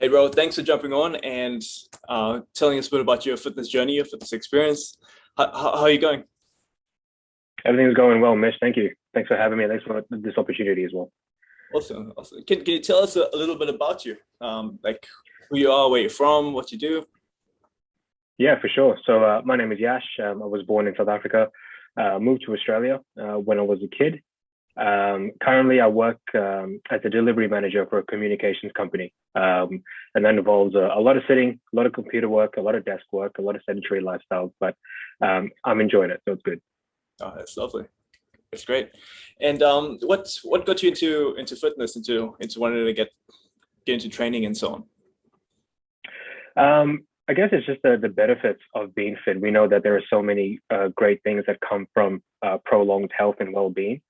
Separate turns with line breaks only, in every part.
Hey, bro, thanks for jumping on and uh, telling us a bit about your fitness journey, your fitness experience. How, how, how are you going?
Everything's going well, Mish. Thank you. Thanks for having me. Thanks for this opportunity as well.
Awesome. awesome. Can, can you tell us a, a little bit about you? Um, like who you are, where you're from, what you do?
Yeah, for sure. So uh, my name is Yash. Um, I was born in South Africa, uh, moved to Australia uh, when I was a kid. Um, currently, I work um, as a delivery manager for a communications company, um, and that involves a, a, lot of sitting, a lot of computer work, a lot of desk work, a lot of sedentary lifestyles. But um, I'm enjoying it, so it's good.
Oh, that's lovely. That's great. And um, what what got you into into fitness, into into wanting to get get into training and so
on? Um, I guess it's just the, the benefits of being fit. We know that there are so many uh, great things that come from uh, prolonged health and well-being.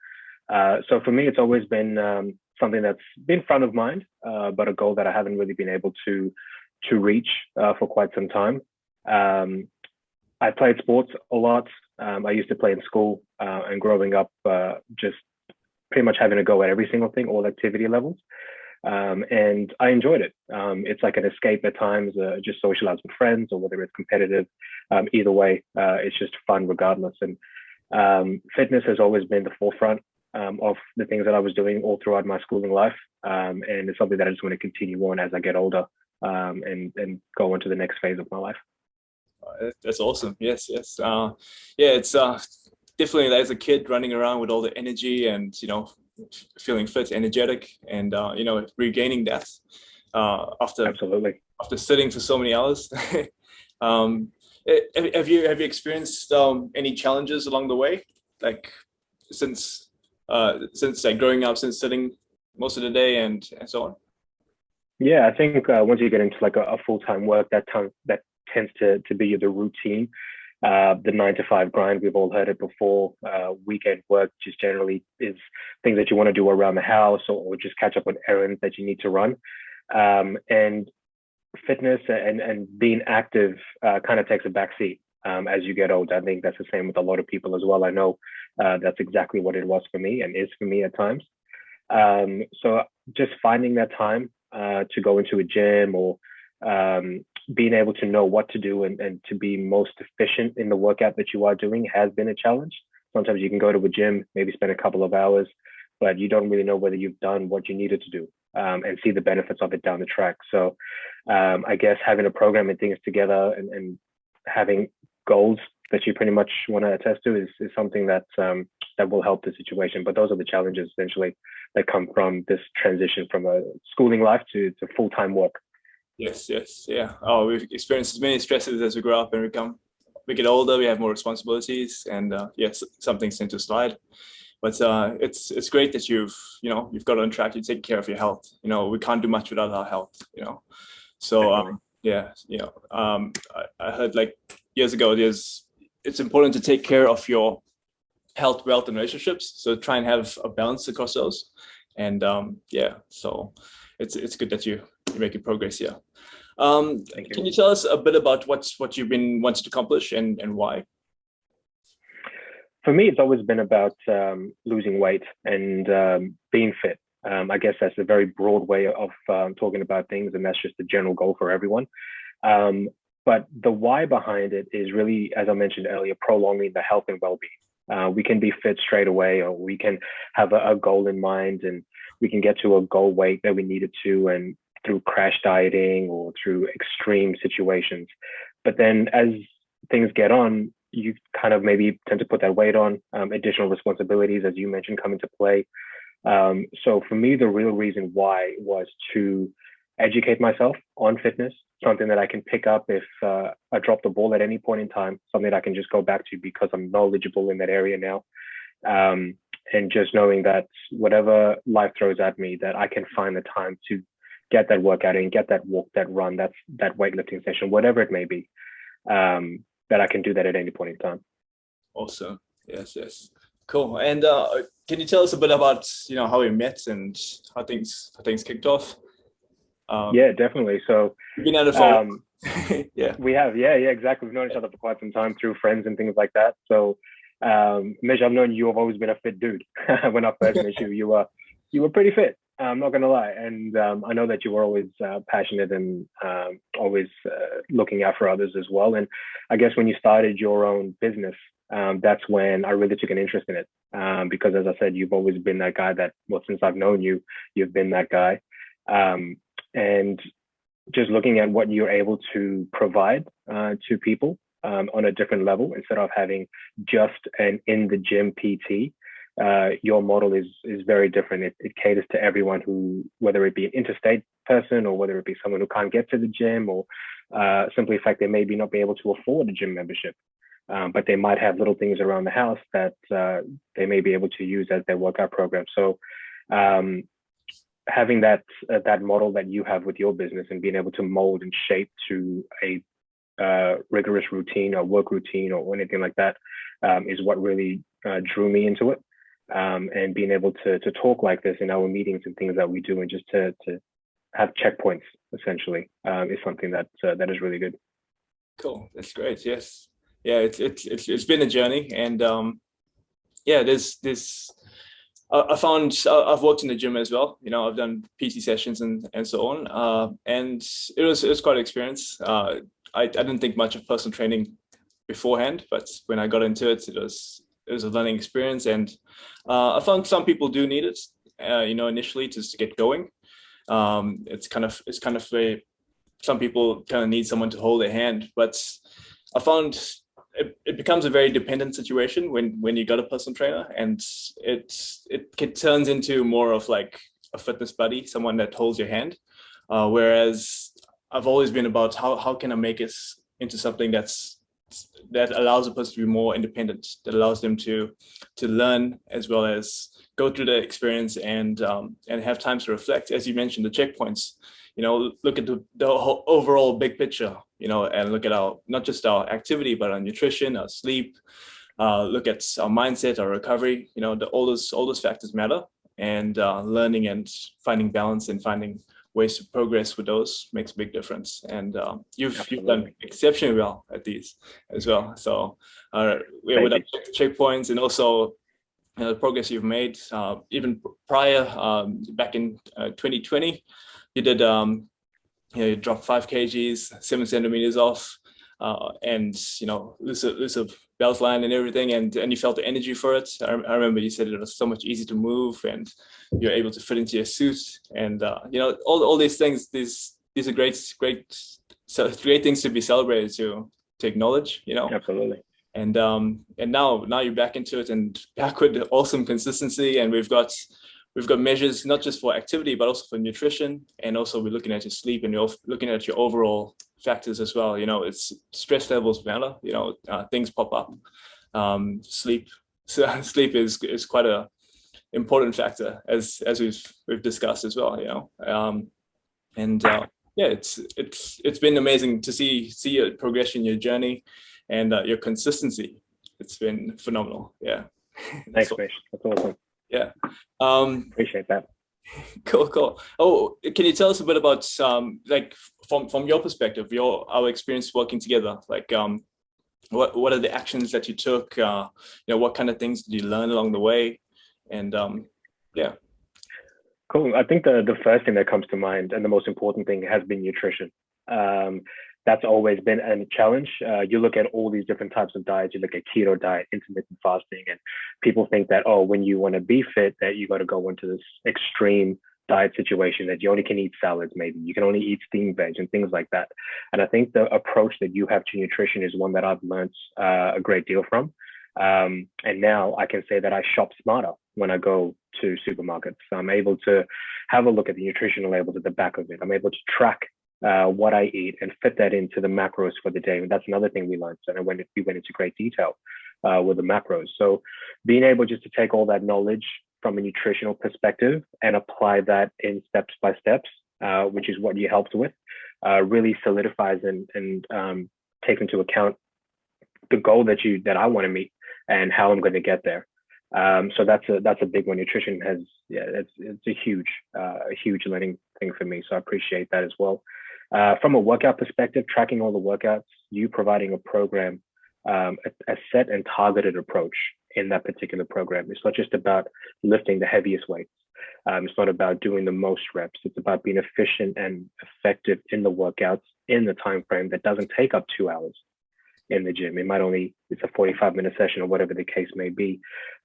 Uh, so for me, it's always been um, something that's been front of mind, uh, but a goal that I haven't really been able to to reach uh, for quite some time. Um, I played sports a lot. Um, I used to play in school uh, and growing up, uh, just pretty much having a go at every single thing, all activity levels. Um, and I enjoyed it. Um, it's like an escape at times, uh, just socialize with friends or whether it's competitive. Um, either way, uh, it's just fun regardless. And um, fitness has always been the forefront um, of the things that I was doing all throughout my schooling life. Um, and it's something that I just want to continue on as I get older um, and, and go into the next phase of my life.
That's awesome. Yes, yes. Uh, yeah, it's uh, definitely as a kid running around with all the energy and, you know, feeling fit, energetic, and, uh, you know, regaining that uh, after,
Absolutely.
after sitting for so many hours. um, eh, have you have you experienced um, any challenges along the way like since uh, since like growing up, since sitting most of the day and, and so on?
Yeah, I think uh, once you get into like a, a full-time work, that time that tends to to be the routine. Uh, the nine to five grind, we've all heard it before. Uh, weekend work just generally is things that you want to do around the house or, or just catch up on errands that you need to run. Um, and fitness and, and being active uh, kind of takes a backseat um, as you get older. I think that's the same with a lot of people as well. I know uh, that's exactly what it was for me and is for me at times. Um, so just finding that time uh, to go into a gym or um, being able to know what to do and, and to be most efficient in the workout that you are doing has been a challenge. Sometimes you can go to a gym, maybe spend a couple of hours, but you don't really know whether you've done what you needed to do um, and see the benefits of it down the track. So um, I guess having a program and things together and, and having goals that you pretty much want to attest to is, is something that um, that will help the situation. But those are the challenges essentially that come from this transition from a schooling life to, to full-time work.
Yes, yes, yeah. Oh, we've experienced as many stresses as we grow up and we come, we get older, we have more responsibilities, and uh, yes, some things tend to slide. But uh, it's it's great that you've you know you've got on track. You take care of your health. You know we can't do much without our health. You know, so um, yeah, you know um, I, I heard like years ago, there's it's important to take care of your health, wealth, and relationships. So try and have a balance across those. And um, yeah, so it's it's good that you you're making progress here. Um, you. Can you tell us a bit about what's what you've been wanting to accomplish and and why?
For me, it's always been about um, losing weight and um, being fit. Um, I guess that's a very broad way of um, talking about things, and that's just the general goal for everyone. Um, but the why behind it is really, as I mentioned earlier, prolonging the health and well-being. Uh, we can be fit straight away, or we can have a, a, goal in mind, and we can get to a goal weight that we needed to, and through crash dieting or through extreme situations. But then, as things get on, you kind of maybe tend to put that weight on. Um, additional responsibilities, as you mentioned, come into play. Um, so for me, the real reason why was to educate myself on fitness, something that I can pick up if uh, I drop the ball at any point in time, something that I can just go back to because I'm knowledgeable in that area now. Um, and just knowing that whatever life throws at me, that I can find the time to get that workout in, get that walk, that run, that's that weightlifting session, whatever it may be, um, that I can do that at any point in time.
Awesome. Yes, yes. Cool. And uh, can you tell us a bit about you know how we met and how things how things kicked off?
Um, yeah, definitely. So
been at a phone.
Um, yeah, we have. Yeah, yeah, exactly. We've known each other for quite some time through friends and things like that. So, um, Mish, I've known you. have always been a fit dude. when I first met you, you were you were pretty fit. I'm not gonna lie, and um, I know that you were always uh, passionate and um, always uh, looking out for others as well. And I guess when you started your own business, um, that's when I really took an interest in it. Um, because as I said, you've always been that guy that, well, since I've known you, you've been that guy. Um, and just looking at what you're able to provide uh, to people um, on a different level instead of having just an in the gym PT uh, your model is is very different. It, it, caters to everyone who, whether it be an interstate person or whether it be someone who can't get to the gym or uh, simply the fact they maybe not be able to afford a gym membership, um, but they might have little things around the house that uh, they may be able to use as their workout program. So um, having that uh, that model that you have with your business and being able to mold and shape to a uh, rigorous routine or work routine or anything like that um, is what really uh, drew me into it um, and being able to to talk like this in our meetings and things that we do, and just to to have checkpoints essentially um, is something that uh, that is really good.
Cool, that's great. Yes, yeah, it's it's it's, it's been a journey, and um, yeah, there's this. I found I've worked in the gym as well. You know, I've done PT sessions and and so on, uh, and it was it was quite an experience. Uh, I I didn't think much of personal training beforehand, but when I got into it, it was it was a learning experience and uh, I found some people do need it, uh, you know, initially just to get going. Um, it's kind of, it's kind of a, some people kind of need someone to hold their hand, but I found it, it becomes a very dependent situation when, when you got a personal trainer and it, it, it turns into more of like a fitness buddy, someone that holds your hand. Uh, whereas I've always been about how, how can I make it into something that's that allows a person to be more independent, that allows them to to learn as well as go through the experience and um, and have time to reflect. As you mentioned, the checkpoints, you know, look at the, the overall big picture, you know, and look at our not just our activity, but our nutrition, our sleep, uh, look at our mindset, our recovery, you know, the, all those all those factors matter and uh, learning and finding balance and finding ways to progress with those makes a big difference. And uh, you've you've done exceptionally well at these as well. So uh, yeah, with checkpoints and also uh, the progress you've made, uh, even prior um, back in 2020, uh, you did um, you, know, you dropped five kgs, seven centimeters off, uh, and you know lose a, lose a belt line and everything and and you felt the energy for it. I, I, remember you said it was so much easier to move and you're able to fit into your suit and uh, you know all, all these things these these are great great so great things to be celebrated to to acknowledge you know?
Absolutely.
And um and now now you're back into it and back with awesome consistency and we've got we've got measures not just for activity but also for nutrition and also we're looking at your sleep and you're looking at your overall factors as well. You know, it's stress levels matter. You know, uh, things pop up. Um, sleep, so sleep is is quite a important factor as as we've we've discussed as well. You know, um, and uh, yeah, it's it's it's been amazing to see see your progression, your journey, and uh, your consistency. It's been phenomenal. Yeah.
Thanks, That's awesome.
Yeah. Um,
Appreciate that.
Cool, cool. Oh, can you tell us a bit about um, like from from your perspective, your our experience working together? Like, um, what what are the actions that you took? Uh, you know, what kind of things did you learn along the way? And um, yeah.
Cool. I think the the first thing that comes to mind and the most important thing has been nutrition. Um, that's always been a challenge. Uh, you look at all these different types of diets. You look at keto diet, intermittent fasting, and people think that oh, when you want to be fit, that you got to go into this extreme diet situation that you only can eat salads. Maybe you can only eat steamed veg and things like that. And I think the approach that you have to nutrition is one that I've learned uh, a great deal from. Um, and now I can say that I shop smarter when I go to supermarkets. I'm able to have a look at the nutritional labels at the back of it. I'm able to track uh, what I eat and fit that into the macros for the day. And that's another thing we learned. And I went, we went into great detail uh, with the macros. So being able just to take all that knowledge from a nutritional perspective and apply that in steps by steps, uh, which is what you helped with, uh, really solidifies and, and um, takes into account the goal that you that I want to meet and how I'm going to get there. Um, so that's a that's a big one. Nutrition has yeah, it's it's a huge uh, a huge learning thing for me. So I appreciate that as well. Uh, from a workout perspective, tracking all the workouts, you providing a program, um, a, a, set and targeted approach in that particular program. It's not just about lifting the heaviest weights. Um, it's not about doing the most reps. It's about being efficient and effective in the workouts in the time frame that doesn't take up two hours in the gym. It might only it's a 45 minute session or whatever the case may be.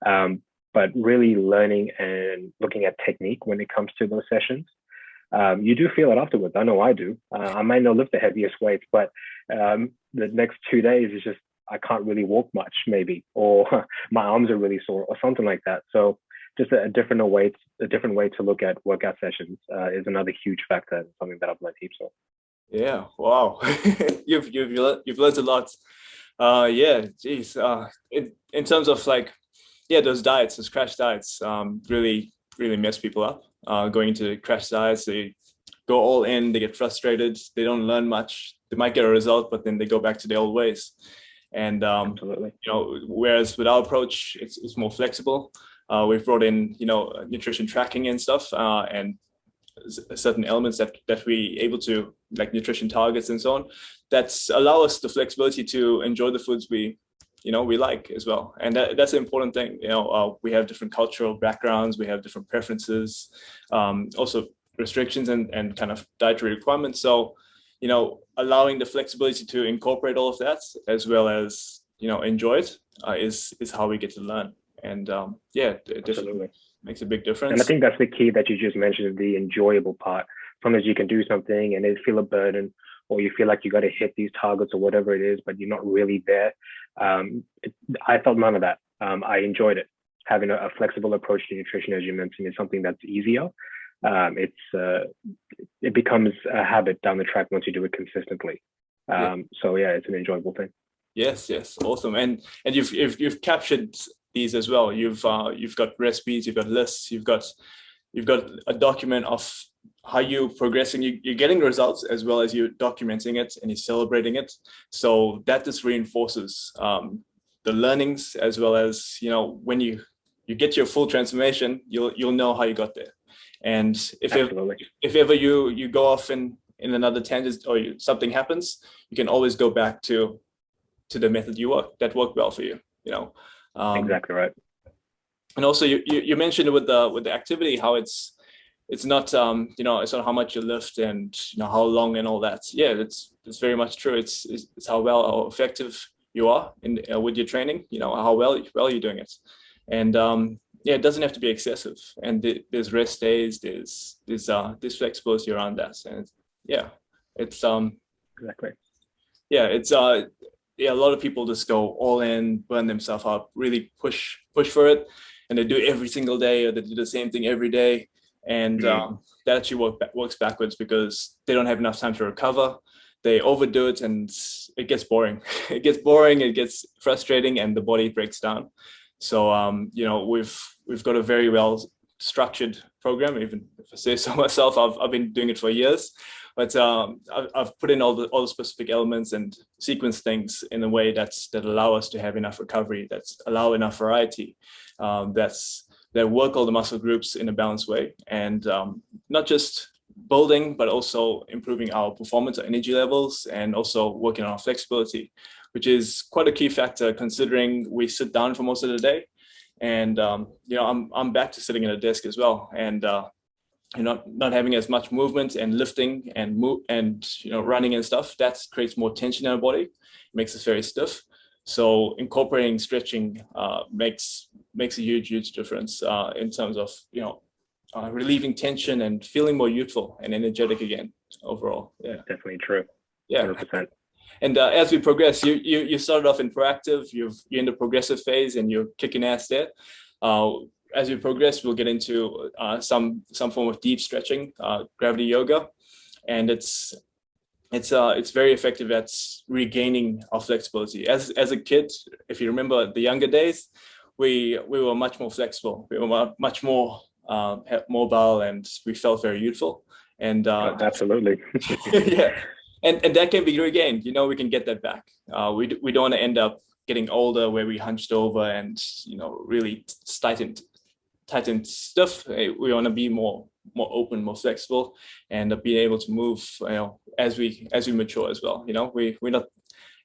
Um, but really learning and looking at technique when it comes to those sessions. Um, you do feel it afterwards. I know I do. Uh, I might not lift the heaviest weights, but um, the next two days is just I can't really walk much, maybe, or my arms are really sore, or something like that. So just a, a different way, a different way to look at workout sessions uh, is another huge factor, something that I've learned heaps of.
Yeah, wow, you've you've you've learned a lot. Uh, yeah, geez. Uh, in in terms of like, yeah, those diets, those crash diets, um, really really mess people up. Uh, going into crash diets, they go all in, they get frustrated, they don't learn much. They might get a result, but then they go back to the old ways. And um, you know, whereas with our approach, it's, it's more flexible. Uh, we've brought in, you know, nutrition tracking and stuff, uh, and certain elements that that we able to like nutrition targets and so on That's allow us the flexibility to enjoy the foods we you know we like as well. And that, that's an important thing you know uh, we have different cultural backgrounds we have different preferences um, also restrictions and and kind of dietary requirements. So you know allowing the flexibility to incorporate all of that as well as you know enjoy it uh, is is how we get to learn. And um, yeah it definitely makes a big difference.
And i think that's the key that you just mentioned the enjoyable part. Sometimes you can do something and it feel a burden or you feel like you got to hit these targets or whatever it is, but you're not really there. Um, it, I felt none of that. Um, I enjoyed it. Having a, a, flexible approach to nutrition, as you mentioned, is something that's easier. Um, it's uh, it becomes a habit down the track once you do it consistently. Yeah. Um, so yeah, it's an enjoyable thing.
Yes, yes, awesome. And and you've you've, you've captured these as well. You've uh, you've got recipes, you've got lists, you've got you've got a document of how you progressing you, you're getting results as well as you're documenting it and you're celebrating it. So that just reinforces um, the learnings as well as you know when you you get your full transformation you'll you'll know how you got there. And if ever, if ever you you go off in in another tangent or you, something happens you can always go back to to the method you work that worked well for you you know?
Um, exactly right.
and also you, you you mentioned with the with the activity how it's it's not um you know it's not how much you lift and you know how long and all that. Yeah it's it's very much true. It's it's, it's how well how effective you are in uh, with your training you know how well well you're doing it. And um yeah it doesn't have to be excessive. And th there's rest days there's there's uh there's flexibility around that. And yeah it's um
exactly.
yeah it's uh yeah a lot of people just go all in burn themselves up really push push for it. And they do it every single day or they do the same thing every day and mm. um, that actually work, works backwards because they don't have enough time to recover. They overdo it and it gets boring. It gets boring it gets frustrating and the body breaks down. So um, you know we've we've got a very well structured program even if i say so myself. I've, I've been doing it for years. But um, I've, I've, put in all the all the specific elements and sequence things in a way that's that allow us to have enough recovery that's allow enough variety um, that's that work all the muscle groups in a balanced way and um, not just building, but also improving our performance, our energy levels, and also working on our flexibility, which is quite a key factor considering we sit down for most of the day. And, um, you know, I'm, I'm back to sitting at a desk as well. And, uh, you know, not having as much movement and lifting and move and, you know, running and stuff, that creates more tension in our body, it makes us very stiff. So incorporating stretching uh, makes makes a huge, huge difference uh, in terms of you know uh, relieving tension and feeling more youthful and energetic again overall. Yeah,
definitely true.
Yeah, 100%. And uh, as we progress, you you you started off in proactive. You've you're in the progressive phase, and you're kicking ass there. Uh, as we progress, we'll get into uh, some some form of deep stretching, gravity yoga, and it's it's uh it's very effective at regaining our flexibility as as a kid if you remember the younger days we we were much more flexible. We were much more um, mobile and we felt very youthful and uh,
oh, absolutely.
Yeah. And and that can be regained you know we can get that back. Uh, we, we don't want to end up getting older where we hunched over and you know really tightened tightened stuff. We want to be more more open, more flexible, and being able to move, you know, as we as we mature as well. You know, we we're not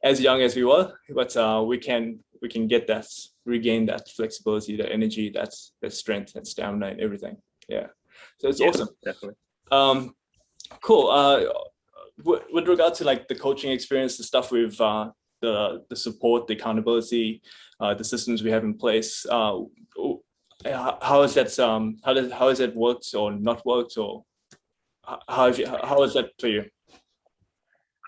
as young as we were, but uh, we can we can get that regain that flexibility, that energy, that that strength, that stamina, and everything. Yeah. So it's
Yeah,
awesome.
Definitely.
Um, cool. Uh, with, with regard to like the coaching experience, the stuff with uh, the the support, the accountability, uh, the systems we have in place. Uh, how how has that um how does how has that worked or not worked or how have you, how is that for you?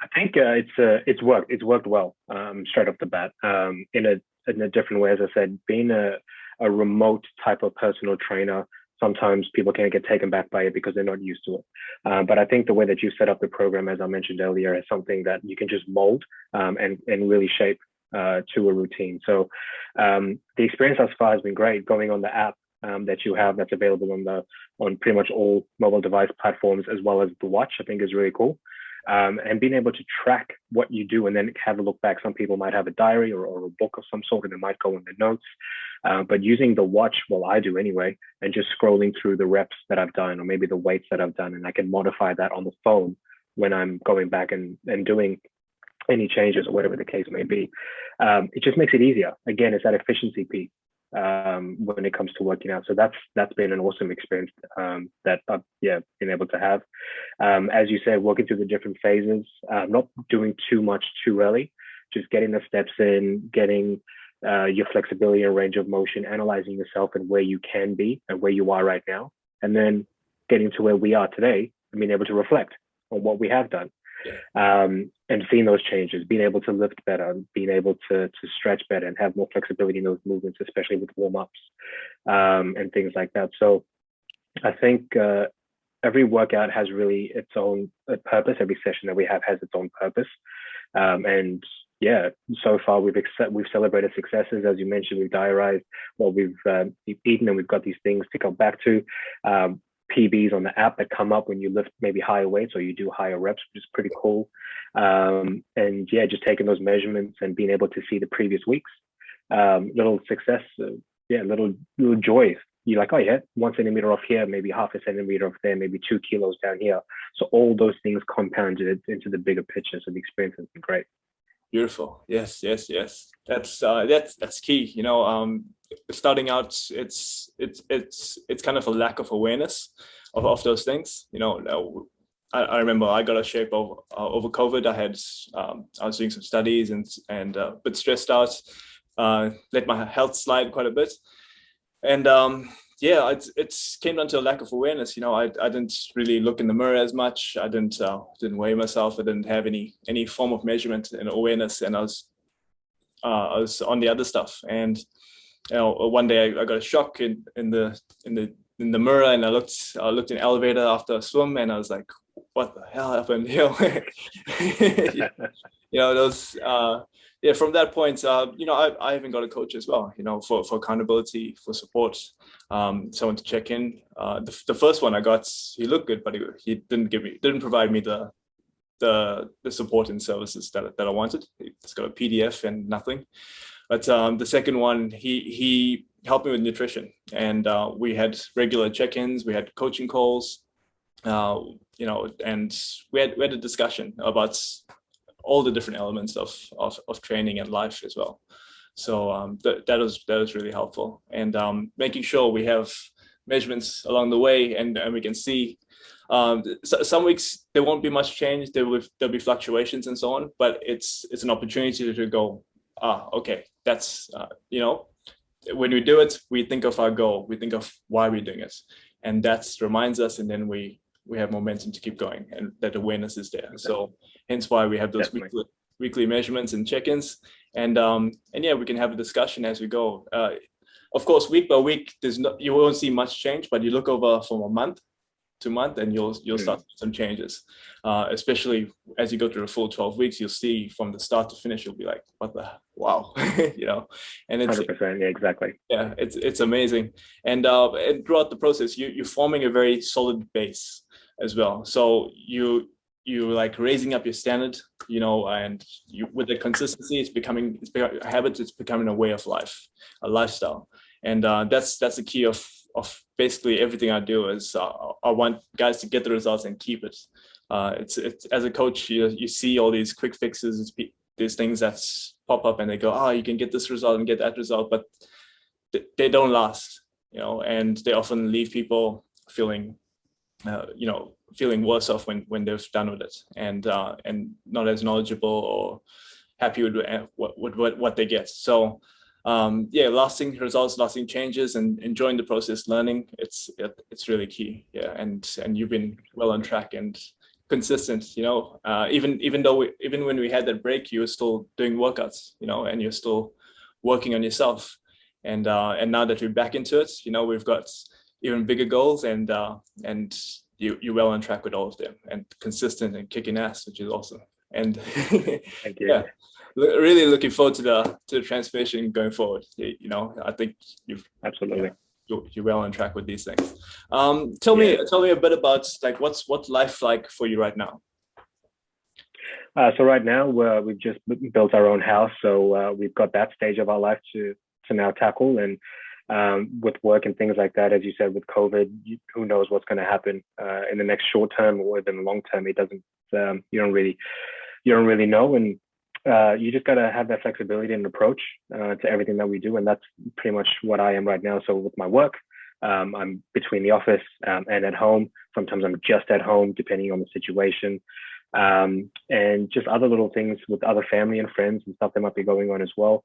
I think uh, it's uh, it's worked. It's worked well um, straight off the bat. Um, in a in a different way, as I said, being a a remote type of personal trainer, sometimes people can get taken back by it because they're not used to it. Uh, but I think the way that you set up the program, as I mentioned earlier, is something that you can just mold um, and and really shape uh, to a routine. So um, the experience thus far has been great. Going on the app um, that you have that's available on the on pretty much all mobile device platforms as well as the watch, I think is really cool um, and being able to track what you do and then have a look back. Some people might have a diary or, or a book of some sort and it might go in the notes. Uh, but using the watch, well, I do anyway, and just scrolling through the reps that I've done or maybe the weights that I've done, and I can modify that on the phone when I'm going back and, and doing any changes or whatever the case may be. Um, it just makes it easier. Again, it's that efficiency piece um, when it comes to working out. So that's that's been an awesome experience um, that I've yeah been able to have. Um, as you said, working through the different phases, uh, not doing too much too early, just getting the steps in, getting uh, your flexibility and range of motion, analyzing yourself and where you can be and where you are right now, and then getting to where we are today and being able to reflect on what we have done um, and seeing those changes, being able to lift better, being able to to stretch better, and have more flexibility in those movements, especially with warm ups um, and things like that. So, I think uh, every workout has really its own uh, purpose. Every session that we have has its own purpose, um, and yeah, so far we've accept, we've celebrated successes, as you mentioned. We've diarized what we've, uh, eaten, and we've got these things to come back to. Um, PBs on the app that come up when you lift maybe higher weights or you do higher reps, which is pretty cool. Um, and yeah, just taking those measurements and being able to see the previous weeks, um, little success, uh, yeah, little little joy. You're like, oh yeah, one centimeter off here, maybe half a centimeter off there, maybe two kilos down here. So all those things compounded into the bigger picture. So the experience has been great.
Beautiful. Yes, yes, yes. That's uh, that's that's key. You know, um, starting out, it's it's it's it's kind of a lack of awareness of, of those things. You know, I, I remember I got a shape over uh, over COVID. I had um, I was doing some studies and and uh, a bit stressed out. Uh, let my health slide quite a bit, and um, yeah, it's it's came down to a lack of awareness. You know, I I didn't really look in the mirror as much. I didn't uh, didn't weigh myself. I didn't have any any form of measurement and awareness, and I was uh, I was on the other stuff. And you know, one day I, I got a shock in in the in the in the mirror, and I looked I looked in elevator after a swim, and I was like, what the hell happened? Know, you know those. Uh, yeah, from that point, uh, you know, I, I even got a coach as well, you know, for, for accountability, for support, um, someone to check in. Uh, the, the first one I got, he looked good, but he, he didn't give me, didn't provide me the, the, the support and services that, that I wanted. It's got a PDF and nothing. But um, the second one, he, he helped me with nutrition and uh, we had regular check-ins, we had coaching calls, uh, you know, and we had, we had a discussion about all the different elements of, of, of training and life as well. So um, th that was that was really helpful, and um, making sure we have measurements along the way, and, and we can see. Um, so some weeks there won't be much change. There will there'll be fluctuations and so on, but it's it's an opportunity to go. Ah, okay, that's uh, you know, when we do it, we think of our goal, we think of why we're doing it, and that reminds us, and then we we have momentum to keep going and that awareness is there. So hence why we have those weekly, weekly measurements and check-ins. And um, and yeah, we can have a discussion as we go. Uh, of course, week by week, there's not you won't see much change, but you look over from a month to month and you'll you'll start mm. some changes. Uh, especially as you go through the full 12 weeks, you'll see from the start to finish, you'll be like, what the wow, you know, and it's
100%, yeah, exactly.
Yeah, it's it's amazing. And uh, and throughout the process, you, you're forming a very solid base as well. So you you like raising up your standard, you know, and you with the consistency, it's becoming it's becoming a habit. It's becoming a way of life, a lifestyle, and uh, that's that's the key of of basically everything I do is uh, I want guys to get the results and keep it. Uh, it's it's as a coach, you you see all these quick fixes, these things that pop up, and they go, oh, you can get this result and get that result, but they don't last, you know, and they often leave people feeling, uh, you know, feeling worse off when when they've done with it, and uh, and not as knowledgeable or happy with what with what, what they get. So um, yeah, lasting results, lasting changes, and enjoying the process, learning. It's it, it's really key. Yeah, and and you've been well on track and consistent. You know, uh, even even though we, even when we had that break, you were still doing workouts. You know, and you're still working on yourself. And uh, and now that we're back into it, you know, we've got even bigger goals, and uh, and you you're well on track with all of them, and consistent and kicking ass, which is awesome. And yeah, really looking forward to the to the transformation going forward. You know, I think you've
absolutely.
You're, you're well on track with these things. Um, tell yeah. me, tell me a bit about like what's what life like for you right now.
Uh, so right now uh, we've just built our own house, so uh, we've got that stage of our life to to now tackle, and um, with work and things like that, as you said, with COVID, you, who knows what's going to happen uh, in the next short term or even long term? It doesn't. Um, you don't really you don't really know, and uh, you just got to have that flexibility and approach uh, to everything that we do. And that's pretty much what I am right now. So with my work, um, I'm between the office um, and at home. Sometimes I'm just at home, depending on the situation. Um, and just other little things with other family and friends and stuff that might be going on as well.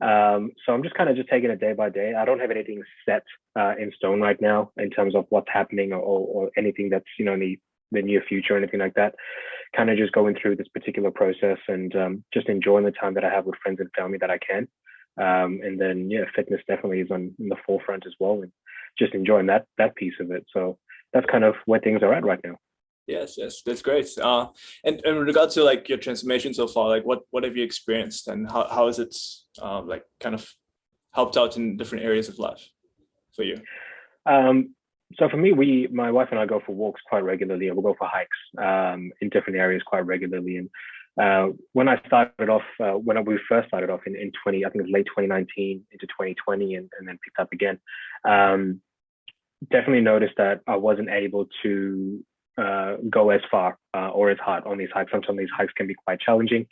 Um, so I'm just kind of just taking it day by day. I don't have anything set uh, in stone right now in terms of what's happening or, or anything that's you know in the, the near future or anything like that kind of just going through this particular process and um, just enjoying the time that I have with friends and family that I can. Um, and then yeah, fitness definitely is on in the forefront as well, and just enjoying that that piece of it. So that's kind of where things are at right now.
Yes, yes, that's great. Uh, and, and in regards to like your transformation so far, like what what have you experienced, and how how has it uh, like kind of helped out in different areas of life for you?
Um, so for me, we, my wife and I go for walks quite regularly, and we'll go for hikes um, in different areas quite regularly. And uh, when I started off, uh, when we first started off in, in 20, I think it was late 2019 into 2020, and, and then picked up again. Um, definitely noticed that I wasn't able to uh, go as far uh, or as hard on these hikes. Sometimes these hikes can be quite challenging,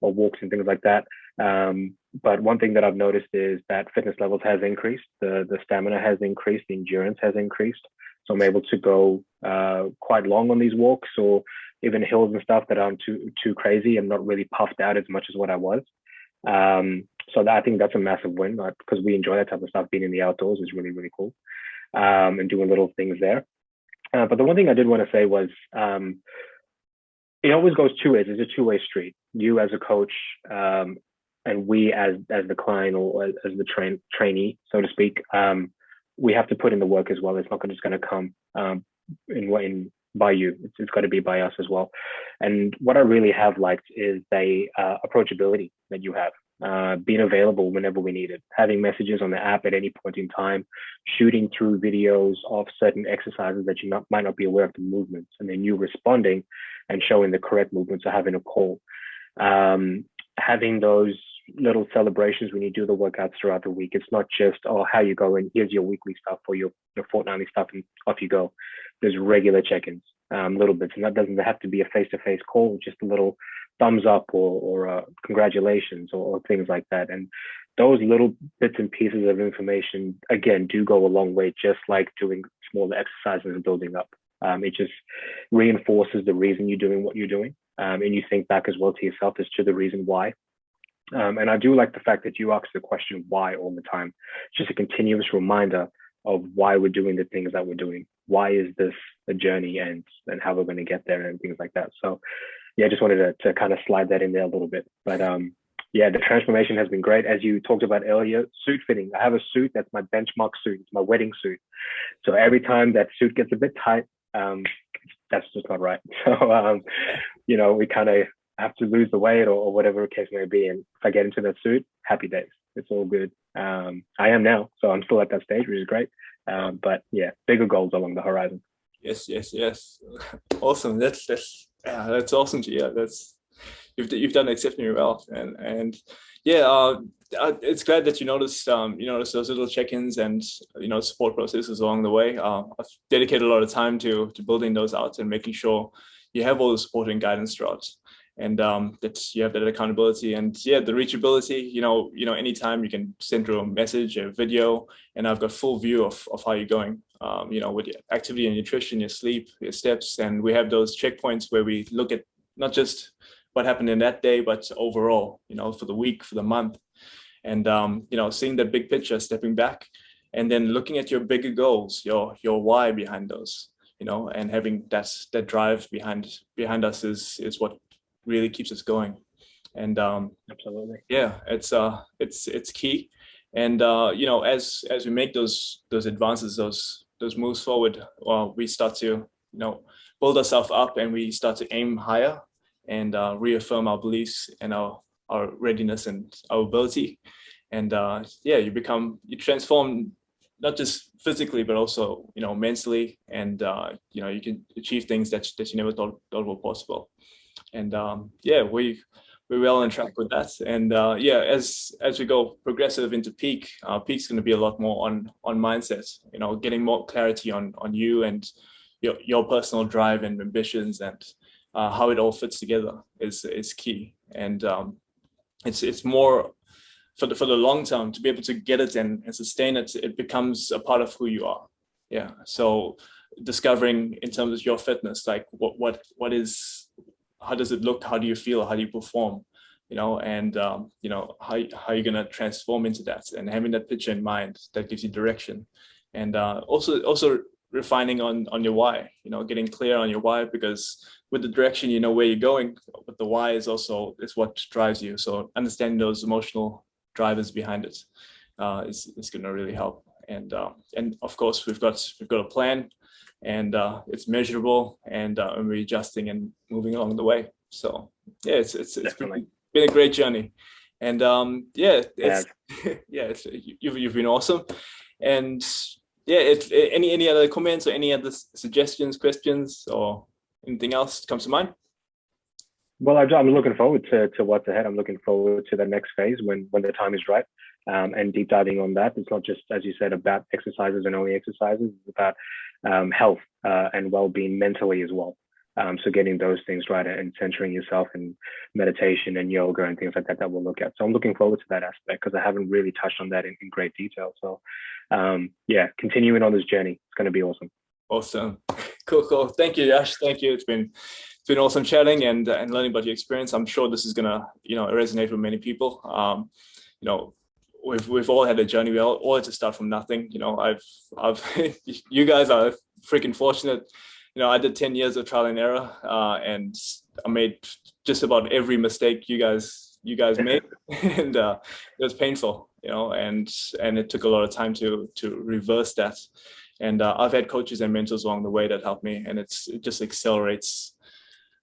or walks and things like that. Um, but one thing that I've noticed is that fitness levels has increased, the the stamina has increased, the endurance has increased. So I'm able to go uh, quite long on these walks or even hills and stuff that aren't too too crazy. I'm not really puffed out as much as what I was. Um, so that, I think that's a massive win because we enjoy that type of stuff. Being in the outdoors is really really cool, um, and doing little things there. Uh, but the one thing I did want to say was um, it always goes two ways. It's a two way street. You as a coach um, and we as as the client or as, the train trainee, so to speak, um, we have to put in the work as well. It's not just going to come um, in in by you. It's, it's got to be by us as well. And what I really have liked is the uh, approachability that you have. Uh, being available whenever we need it, having messages on the app at any point in time, shooting through videos of certain exercises that you not, might not be aware of the movements, and then you responding and showing the correct movements or having a call. Um, having those little celebrations when you do the workouts throughout the week. It's not just, oh, how you going, here's your weekly stuff or your, your fortnightly stuff, and off you go. There's regular check ins, um, little bits. And that doesn't have to be a face to face call, just a little thumbs up or, or uh, congratulations or, or things like that. And those little bits and pieces of information, again, do go a long way, just like doing smaller exercises and building up. Um, it just reinforces the reason you're doing what you're doing. Um, and you think back as well to yourself as to the reason why. Um, and I do like the fact that you ask the question why all the time. It's just a continuous reminder of why we're doing the things that we're doing. Why is this a journey and and how we're going to get there and things like that. So yeah, I just wanted to, to kind of slide that in there a little bit. But um, yeah, the transformation has been great. As you talked about earlier, suit fitting. I have a suit that's my benchmark suit. It's my wedding suit. So every time that suit gets a bit tight, um, that's just not right. So um, you know, we kind of have to lose the weight or, or, whatever the case may be. And if I get into that suit, happy days. It's all good. Um, I am now, so I'm still at that stage, which is great. Um, but yeah, bigger goals along the horizon.
Yes, yes, yes. Awesome. That's that's yeah, that's awesome hear. That's you've you've done exceptionally well, and and yeah, uh, it's glad that you noticed um, you noticed those little check-ins and you know support processes along the way. Uh, I've dedicated a lot of time to to building those out and making sure you have all the support and guidance throughout and um, that you have that accountability and yeah, the reachability, you know, you know, anytime you can send through a message, a video, and I've got full view of, of how you're going, um, you know, with your activity and nutrition, your sleep, your steps. And we have those checkpoints where we look at not just what happened in that day, but overall, you know, for the week, for the month. And, um, you know, seeing the big picture, stepping back, and then looking at your bigger goals, your, your why behind those, you know, and having that, that drive behind, behind us is, is what really keeps us going. And um,
absolutely,
yeah, it's uh, it's it's key. And uh, you know, as as we make those those advances, those those moves forward, well, we start to you know build ourselves up, and we start to aim higher and uh, reaffirm our beliefs and our our readiness and our ability. And uh, yeah, you become you transform not just physically, but also you know mentally, and uh, you know you can achieve things that that you never thought thought were possible and um, yeah, we we're well on track with that. And uh, yeah, as as we go progressive into peak, uh, peak's going to be a lot more on on mindset. You know, getting more clarity on on you and your your personal drive and ambitions and uh, how it all fits together is is key. And um, it's it's more for the for the long term to be able to get it and, and sustain it. It becomes a part of who you are. Yeah. So discovering in terms of your fitness, like what what what is how does it look? How do you feel? How do you perform? You know, and um, you know how how you're gonna transform into that, and having that picture in mind that gives you direction, and uh, also also refining on on your why. You know, getting clear on your why because with the direction you know where you're going, but the why is also is what drives you. So understanding those emotional drivers behind it uh, is is gonna really help. And uh, and of course we've got we've got a plan and uh, it's measurable and, uh, and we're adjusting and moving along the way. So yeah, it's it's, it's been, been a great journey, and um, yeah, it's yeah, yeah it's, you've you've been awesome, and yeah, it's any any other comments or any other suggestions, questions, or anything else comes to mind.
Well, I'm looking forward to, to what's ahead. I'm looking forward to the next phase when when the time is right um, and deep diving on that. It's not just, as you said, about exercises and only exercises. It's about um, health uh, and well-being mentally as well. Um, so getting those things right and centering yourself in meditation and yoga and things like that that we'll look at. So I'm looking forward to that aspect because I haven't really touched on that in, in great detail. So um, yeah, continuing on this journey, it's going to be awesome.
Awesome. Cool, cool. Thank you, Yash. Thank you. It's been it's been awesome chatting and and learning about your experience. I'm sure this is gonna you know resonate with many people. Um, you know, we've we've all had a journey. We all, all had to start from nothing. You know, I've I've you guys are freaking fortunate. You know, I did 10 years of trial and error, uh, and I made just about every mistake you guys you guys made, and uh, it was painful. You know, and and it took a lot of time to to reverse that. And uh, I've had coaches and mentors along the way that helped me, and it's it just accelerates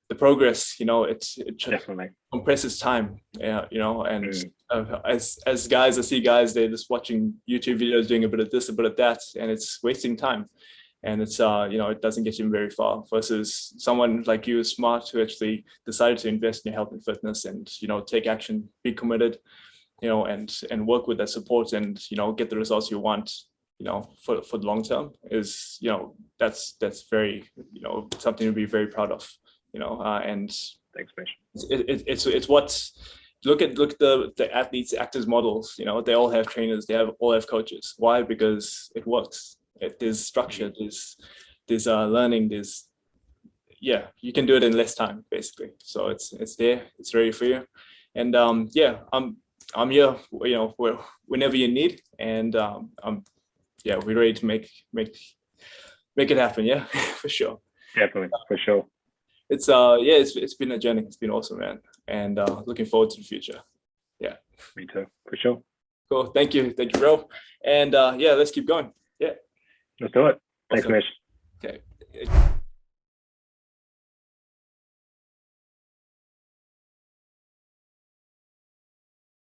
the progress. You know, it's it
definitely
compresses time. Yeah, you know, and mm uh, as as guys, I see guys they're just watching YouTube videos, doing a bit of this, a bit of that, and it's wasting time. And it's uh you know it doesn't get you very far. Versus someone like you, smart, who actually decided to invest in your health and fitness, and you know take action, be committed, you know, and and work with that support, and you know get the results you want. You know, for for the long term is you know that's that's very you know something to be very proud of. You know, uh, and
thanks, Mish.
It, it, it's it's what look at look at the the athletes actors models you know they all have trainers they have all have coaches. Why? Because it works. It, there's structure there's there's uh learning there's yeah you can do it in less time basically. So it's it's there it's ready for you. And um yeah i'm i'm here you know whenever you need and um i'm yeah we're ready to make make make it happen yeah for sure.
Definitely for sure
it's uh yeah it's, it's been a journey. It's been awesome man. And uh looking forward to the future. Yeah.
Me too. For sure.
Cool. Thank you. Thank you bro. And uh yeah let's keep going. Yeah.
Let's do it. Thanks awesome. Mish.
okay